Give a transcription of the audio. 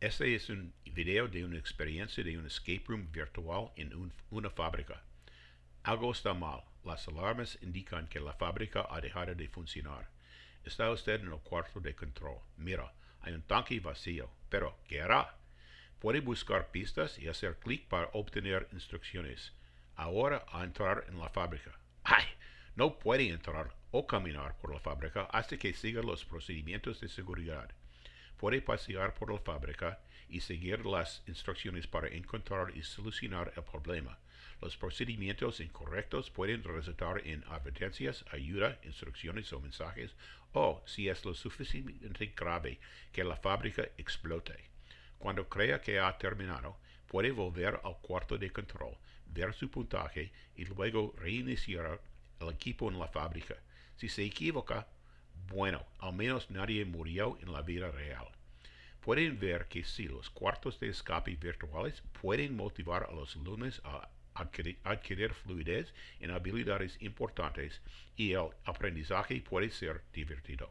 Este es un video de una experiencia de un escape room virtual en un- una fábrica. Algo está mal. Las alarmas indican que la fábrica ha dejado de funcionar. Está usted en el cuarto de control. Mira, hay un tanque vacío. Pero, ¿qué hará? Puede buscar pistas y hacer clic para obtener instrucciones. Ahora a entrar en la fábrica. ¡Ay! No puede entrar o caminar por la fábrica hasta que siga los procedimientos de seguridad. Puede pasear por la fábrica y seguir las instrucciones para encontrar y solucionar el problema. Los procedimientos incorrectos pueden resultar en advertencias, ayuda, instrucciones o mensajes, o, si es lo suficientemente grave, que la fábrica explote. Cuando crea que ha terminado, puede volver al cuarto de control, ver su puntaje y luego reiniciar el equipo en la fábrica. Si se equivoca, bueno, al menos nadie murió en la vida real. Pueden ver que si los cuartos de escape virtuales pueden motivar a los alumnos a adquirir, adquirir fluidez en habilidades importantes y el aprendizaje puede ser divertido.